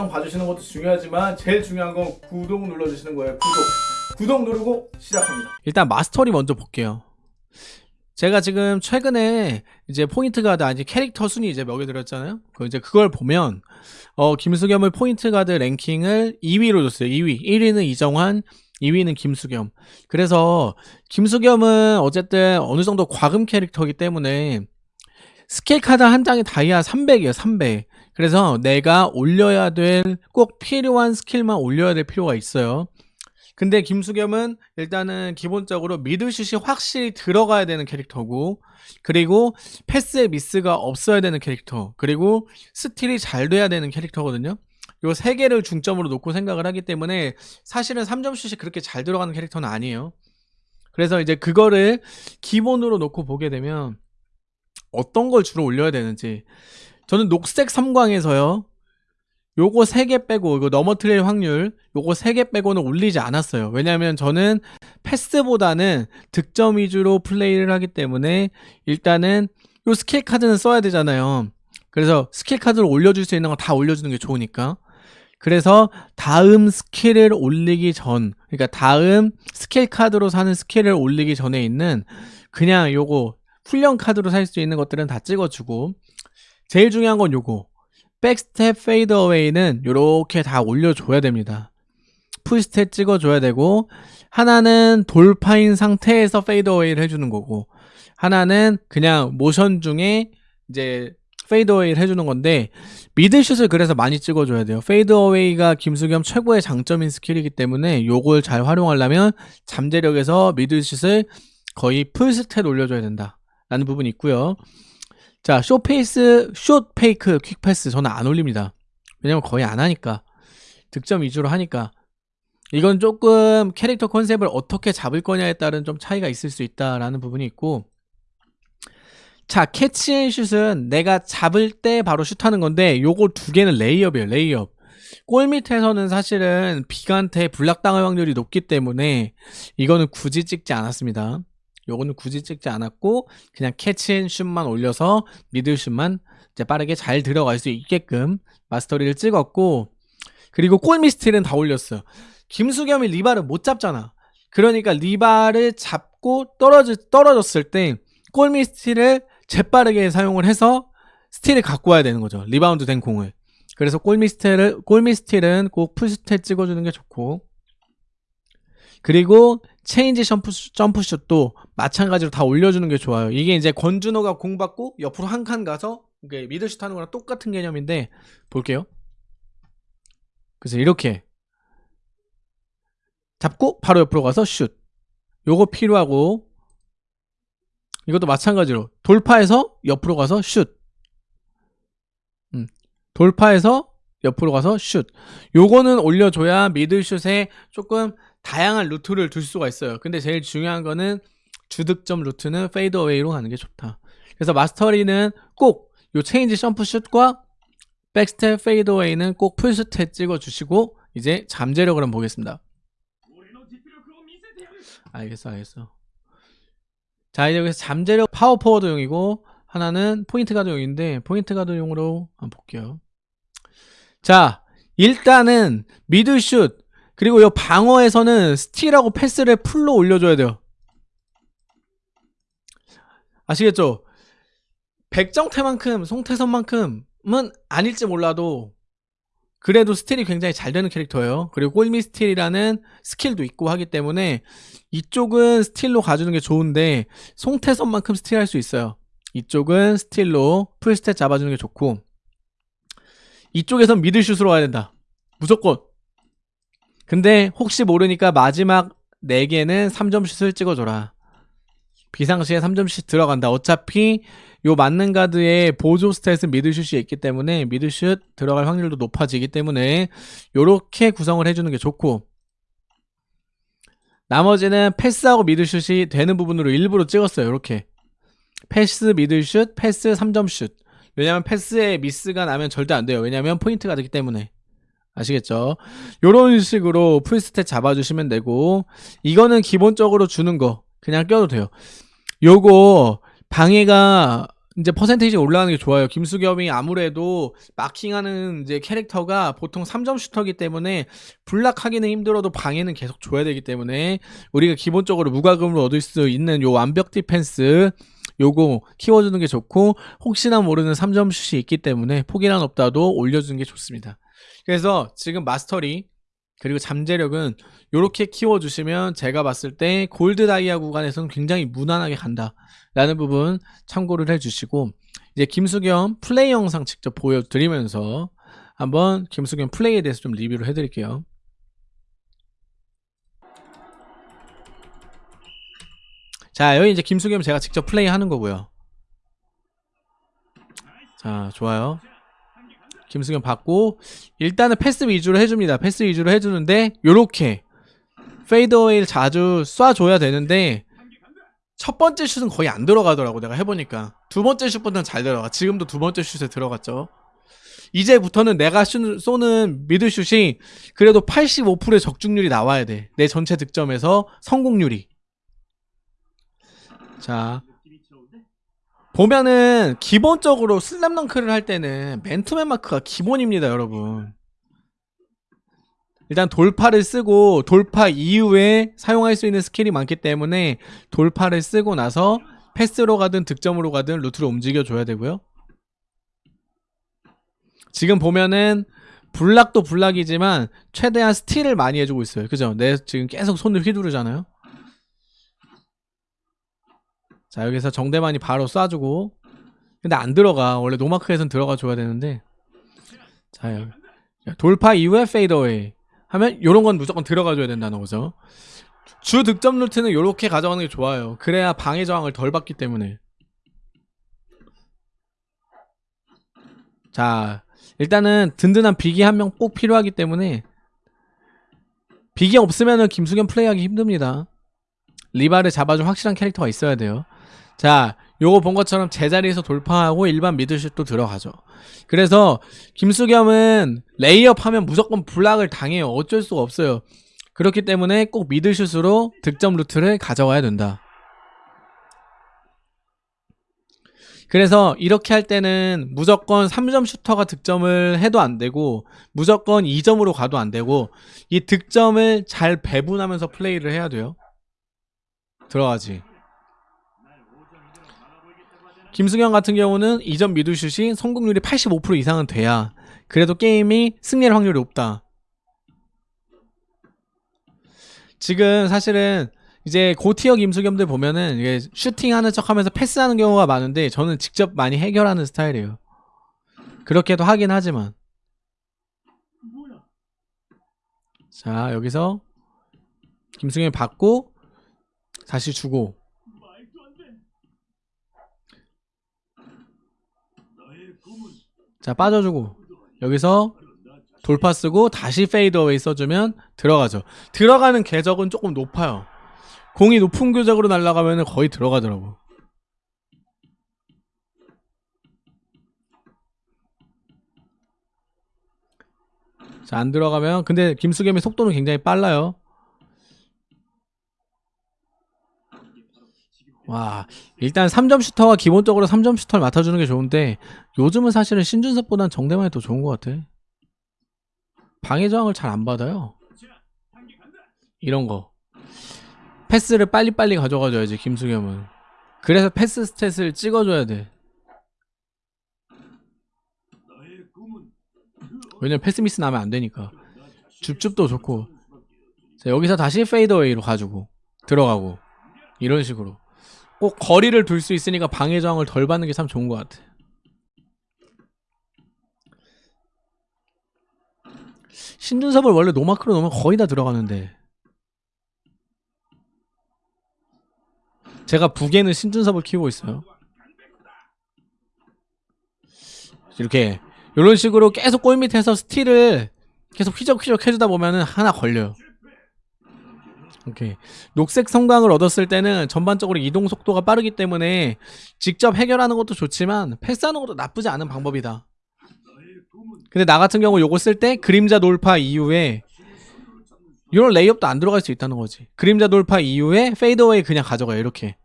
영상 봐주시는 것도 중요하지만 제일 중요한 건 구독 눌러주시는 거예요. 구독. 구독 누르고 시작합니다. 일단 마스터리 먼저 볼게요. 제가 지금 최근에 이제 포인트 가드 아니 캐릭터 순위 이제 먹여드렸잖아요. 그 이제 그걸 보면 어 김수겸을 포인트 가드 랭킹을 2위로 줬어요. 2위. 1위는 이정환, 2위는 김수겸. 그래서 김수겸은 어쨌든 어느 정도 과금 캐릭터이기 때문에 스킬 카드 한 장이 다이아 300이에요. 300. 그래서 내가 올려야 될 꼭 필요한 스킬만 올려야 될 필요가 있어요. 근데 김수겸은 일단은 기본적으로 미들슛이 확실히 들어가야 되는 캐릭터고 그리고 패스의 미스가 없어야 되는 캐릭터 그리고 스틸이 잘 돼야 되는 캐릭터거든요 요 세 개를 중점으로 놓고 생각을 하기 때문에 사실은 3점슛이 그렇게 잘 들어가는 캐릭터는 아니에요 그래서 이제 그거를 기본으로 놓고 보게 되면 어떤 걸 주로 올려야 되는지 저는 녹색 삼광에서요. 요거 3개 빼고 이거 넘어뜨릴 확률 요거 3개 빼고는 올리지 않았어요. 왜냐면 저는 패스보다는 득점 위주로 플레이를 하기 때문에 일단은 요 스킬 카드는 써야 되잖아요. 그래서 스킬 카드를 올려줄 수 있는 거 다 올려주는 게 좋으니까. 그래서 다음 스킬을 올리기 전 그러니까 다음 스킬 카드로 사는 스킬을 올리기 전에 있는 그냥 요거 훈련 카드로 살 수 있는 것들은 다 찍어주고 제일 중요한 건 요거 back step fade away는 이렇게 다 올려줘야 됩니다. full stat 찍어줘야 되고 하나는 돌파인 상태에서 fade away를 해주는 거고 하나는 그냥 모션 중에 이제 fade away를 해주는 건데 mid슛을 그래서 많이 찍어줘야 돼요. fade away가 김수겸 최고의 장점인 스킬이기 때문에 요걸 잘 활용하려면 잠재력에서 mid슛을 거의 full stat 올려줘야 된다 라는 부분이 있고요. 자, 쇼페이스, shot fake, quick pass 저는 안 올립니다. 왜냐면 거의 안 하니까. 득점 위주로 하니까. 이건 조금 캐릭터 컨셉을 어떻게 잡을 거냐에 따른 좀 차이가 있을 수 있다라는 부분이 있고 자, catch and shoot은 내가 잡을 때 바로 슛하는 건데 요거 두 개는 레이업이에요, 레이업. 골 밑에서는 사실은 빅맨한테 block당할 확률이 높기 때문에 이거는 굳이 찍지 않았습니다. 요거는 굳이 찍지 않았고 그냥 catch and shoot만 올려서 미들슛만 이제 빠르게 잘 들어갈 수 있게끔 mastery를 찍었고 그리고 골밑 스틸은 다 올렸어요. 김수겸이 리바를 못 잡잖아. 그러니까 리바를 잡고 떨어져, 떨어졌을 때 골밑 스틸을 재빠르게 사용을 해서 스틸을 갖고 와야 되는 거죠. 리바운드 된 공을. 그래서 골밑 스틸을, 골밑 스틸은 꼭 full stat 찍어주는 게 좋고 그리고 change 점프, 점프슛도 마찬가지로 다 올려주는 게 좋아요. 이게 이제 권준호가 공 받고 옆으로 한 칸 가서 미들슛 하는 거랑 똑같은 개념인데 볼게요. 그래서 이렇게 잡고 바로 옆으로 가서 슛. 요거 필요하고 이것도 마찬가지로 돌파해서 옆으로 가서 슛. 음, 돌파해서 옆으로 가서 슛. 요거는 올려줘야 미들슛에 조금 다양한 루트를 둘 수가 있어요. 근데 제일 중요한 거는 주득점 루트는 fade away로 가는 게 좋다. 그래서 mastery는 꼭 요 change 점프슛과 back step fade away는 꼭 full stat 찍어주시고 이제 잠재력을 한번 보겠습니다. 알겠어 알겠어. 자 이제 여기서 잠재력 파워포워드용이고 하나는 포인트 가드용인데 포인트 가드용으로 한번 볼게요. 자 일단은 미들슛 그리고 이 방어에서는 스틸하고 패스를 풀로 올려줘야 돼요. 아시겠죠? 백정태만큼 송태선만큼은 아닐지 몰라도 그래도 스틸이 굉장히 잘 되는 캐릭터예요. 그리고 골밑 스틸이라는 스킬도 있고 하기 때문에 이쪽은 스틸로 가주는 게 좋은데 송태선만큼 스틸할 수 있어요. 이쪽은 스틸로 풀stat 잡아주는 게 좋고 이쪽에선 미들슛으로 가야 된다. 무조건 근데 혹시 모르니까 마지막 4개는 3점슛을 찍어줘라. 비상시에 3점슛 들어간다. 어차피 요 맞는 가드에 보조 stat은 미드슛이 있기 때문에 미드슛 들어갈 확률도 높아지기 때문에 요렇게 구성을 해주는 게 좋고 나머지는 패스하고 미드슛이 되는 부분으로 일부러 찍었어요. 이렇게 패스 미드슛, 패스 3점슛 왜냐면 패스에 미스가 나면 절대 안 돼요. 왜냐면 포인트 가드기 때문에 아시겠죠? 요런 식으로 풀stat 잡아주시면 되고 이거는 기본적으로 주는 거 그냥 껴도 돼요. 요거 방해가 이제 퍼센테이지 올라가는 게 좋아요. 김수겸이 아무래도 마킹하는 이제 캐릭터가 보통 3점 슈터기 때문에 블락하기는 힘들어도 방해는 계속 줘야 되기 때문에 우리가 기본적으로 무과금으로 얻을 수 있는 요 완벽 디펜스 요거 키워주는 게 좋고 혹시나 모르는 3점 슛이 있기 때문에 포기란 없다도 올려주는 게 좋습니다. 그래서 지금 mastery 그리고 잠재력은 요렇게 키워주시면 제가 봤을 때 골드 다이아 구간에서는 굉장히 무난하게 간다. 라는 부분 참고를 해주시고 이제 김수겸 플레이 영상 직접 보여드리면서 한번 김수겸 플레이에 대해서 좀 리뷰를 해드릴게요. 자 여기 이제 김수겸 제가 직접 플레이 하는 거고요. 자 좋아요. 김수겸 받고 일단은 패스 위주로 해줍니다. 패스 위주로 해주는데 요렇게 fadeaway를 자주 쏴줘야 되는데 첫 번째 슛은 거의 안 들어가더라고 내가 해보니까. 두 번째 슛보다는 잘 들어가. 지금도 두 번째 슛에 들어갔죠. 이제부터는 내가 슛, 쏘는 미드슛이 그래도 85%의 적중률이 나와야 돼내 전체 득점에서 성공률이. 자 보면은 기본적으로 슬램덩크를 할 때는 맨투맨 마크가 기본입니다 여러분 일단 돌파를 쓰고 돌파 이후에 사용할 수 있는 스킬이 많기 때문에 돌파를 쓰고 나서 패스로 가든 득점으로 가든 루트를 움직여 줘야 되고요. 지금 보면은 블락도 블락이지만 최대한 스틸을 많이 해주고 있어요. 그죠? 내 지금 계속 손을 휘두르잖아요. 자 여기서 정대만이 바로 쏴주고 근데 안 들어가 원래 노마크에선 들어가 줘야 되는데 자 여기 돌파 이후에 fadeaway 하면 요런 건 무조건 들어가 줘야 된다는 거죠. 주 득점 루트는 요렇게 가져가는 게 좋아요. 그래야 방해 저항을 덜 받기 때문에. 자, 일단은 든든한 big이 한 명 꼭 필요하기 때문에 big이 없으면은 김수겸 플레이하기 힘듭니다. 리바를 잡아줄 확실한 캐릭터가 있어야 돼요. 자, 요거 본 것처럼 제자리에서 돌파하고 일반 미드슛도 들어가죠. 그래서 김수겸은 레이업 하면 무조건 블락을 당해요. 어쩔 수가 없어요. 그렇기 때문에 꼭 미드슛으로 득점 루트를 가져와야 된다. 그래서 이렇게 할 때는 무조건 3점 슈터가 득점을 해도 안 되고 무조건 2점으로 가도 안 되고 이 득점을 잘 배분하면서 플레이를 해야 돼요. 들어가지. 김승현 같은 경우는 2점 미드슛이 성공률이 85% 이상은 돼야 그래도 게임이 승리할 확률이 높다. 지금 사실은 이제 고tier 김수겸들 보면은 이게 슈팅하는 척하면서 패스하는 경우가 많은데 저는 직접 많이 해결하는 스타일이에요. 그렇게도 하긴 하지만 자 여기서 김승현이 받고 다시 주고 자 빠져주고 여기서 돌파 쓰고 다시 fadeaway 써주면 들어가죠. 들어가는 궤적은 조금 높아요. 공이 높은 궤적으로 날아가면 거의 들어가더라고. 자 안 들어가면 근데 김수겸의 속도는 굉장히 빨라요 와 일단 3점 슈터가 기본적으로 3점 슈터를 맡아주는 게 좋은데 요즘은 사실은 신준섭보단 정대만이 더 좋은 것 같아. 방해 저항을 잘 안 받아요. 이런 거. 패스를 빨리빨리 가져가줘야지 김수겸은. 그래서 패스 stat을 찍어줘야 돼. 왜냐면 패스 미스 나면 안 되니까. 줍줍도 좋고. 자, 여기서 다시 fadeaway로 가지고 들어가고 이런 식으로 꼭 거리를 둘 수 있으니까 방해 저항을 덜 받는 게 참 좋은 것 같아. 신준섭을 원래 노마크로 넣으면 거의 다 들어가는데 제가 북에는 신준섭을 키우고 있어요. 이렇게 이런 식으로 계속 골 밑에서 스틸을 계속 휘적휘적 해주다 보면은 하나 걸려요. 오케이. 녹색 성광을 얻었을 때는 전반적으로 이동 속도가 빠르기 때문에 직접 해결하는 것도 좋지만 패스하는 것도 나쁘지 않은 방법이다. 근데 나 같은 경우 요거 쓸 때 그림자 돌파 이후에 이런 레이업도 안 들어갈 수 있다는 거지. 그림자 돌파 이후에 fadeaway 그냥 가져가요. 이렇게.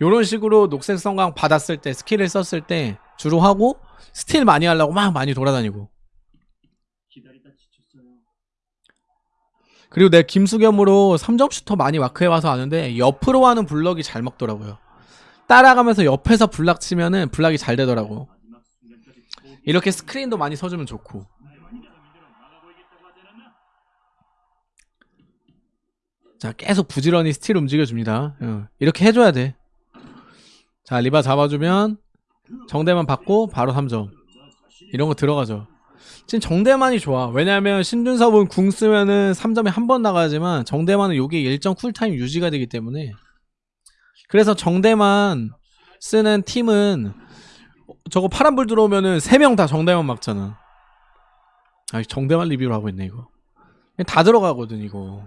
요런 식으로 녹색 섬광 받았을 때 스킬을 썼을 때 주로 하고 스틸 많이 하려고 막 많이 돌아다니고 그리고 내 김수겸으로 3점 슈터 많이 마크해와서 아는데 옆으로 하는 블럭이 잘 먹더라고요. 따라가면서 옆에서 블락 치면은 블락이 잘 되더라고. 이렇게 스크린도 많이 서주면 좋고. 자 계속 부지런히 스틸 움직여줍니다. 어, 이렇게 해줘야 돼자 리바 잡아주면 정대만 받고 바로 3점. 이런 거 들어가죠 지금 정대만이 좋아. 왜냐면 신준섭은 궁 쓰면은 3점에 한 번 나가지만 정대만은 요게 일정 쿨타임 유지가 되기 때문에. 그래서 정대만 쓰는 팀은 저거 파란불 들어오면은 3명 다 정대만 막잖아. 아 정대만 리뷰를 하고 있네 이거. 다 들어가거든 이거.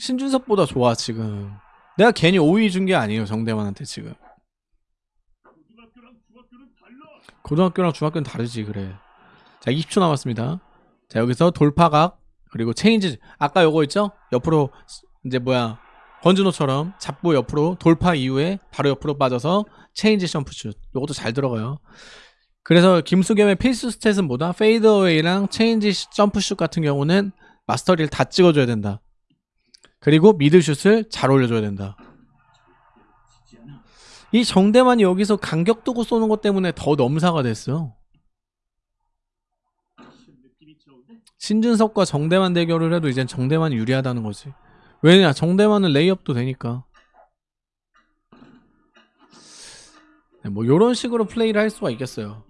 신준섭보다 좋아 지금. 내가 괜히 5위 준 게 아니에요 정대만한테 지금. 고등학교랑 중학교는 다르지 그래 자 20초 남았습니다. 자 여기서 돌파각 그리고 체인지 아까 요거 있죠? 옆으로 이제 뭐야 권준호처럼 잡고 옆으로 돌파 이후에 바로 옆으로 빠져서 체인지 점프슛. 요것도 잘 들어가요. 그래서 김수겸의 필수 stat은 뭐다? fadeaway랑 체인지 점프슛 같은 경우는 mastery를 다 찍어줘야 된다. 그리고 mid슛을 잘 올려줘야 된다. 이 정대만이 여기서 간격 두고 쏘는 것 때문에 더 넘사가 됐어요. 신준섭과 정대만 대결을 해도 이젠 정대만이 유리하다는 거지. 왜냐? 정대만은 레이업도 되니까. 네, 뭐 이런 식으로 플레이를 할 수가 있겠어요.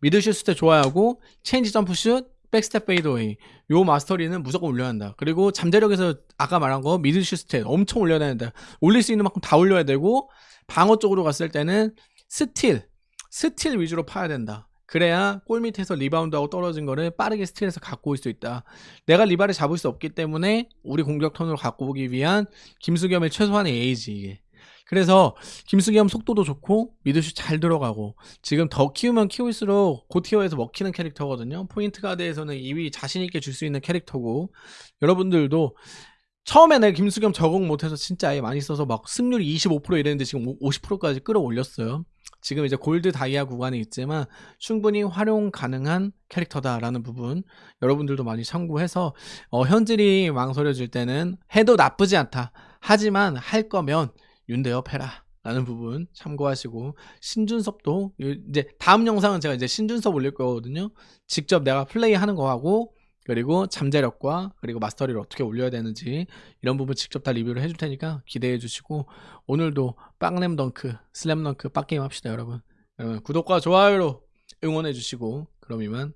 mid슛 때 좋아하고 체인지 점프슛 백스텝 fadeaway 요 mastery는 무조건 올려야 한다 그리고 잠재력에서 아까 말한 거 mid슛 stat 엄청 올려야 된다 올릴 수 있는 만큼 다 올려야 되고 방어 쪽으로 갔을 때는 스틸 스틸 위주로 파야 된다 그래야 골 밑에서 리바운드하고 떨어진 거를 빠르게 스틸해서 갖고 올 수 있다 내가 리바를 잡을 수 없기 때문에 우리 공격 턴으로 갖고 오기 위한 김수겸의 최소한의 예의지 이게 그래서 김수겸 속도도 좋고 mid슛 잘 들어가고 지금 더 키우면 키울수록 고tier에서 먹히는 캐릭터거든요. 포인트 가드에서는 2위 자신 있게 줄 수 있는 캐릭터고 여러분들도 처음에 내가 김수겸 적응 못해서 진짜 아예 많이 써서 막 승률이 25% 이랬는데 지금 50%까지 끌어올렸어요. 지금 이제 골드 다이아 구간에 있지만 충분히 활용 가능한 캐릭터다라는 부분 여러분들도 많이 참고해서 어, 현질이 망설여질 때는 해도 나쁘지 않다. 하지만 할 거면 윤대엽 해라. 라는 부분 참고하시고 신준섭도 이제 다음 영상은 제가 이제 신준섭 올릴 거거든요. 직접 내가 플레이하는 거하고 그리고 잠재력과 그리고 마스터리를 어떻게 올려야 되는지 이런 부분 직접 다 리뷰를 해줄 테니까 기대해 주시고 오늘도 빵램 덩크 슬램 덩크 빡게임 합시다 여러분. 여러분 구독과 좋아요로 응원해 주시고 그럼 이만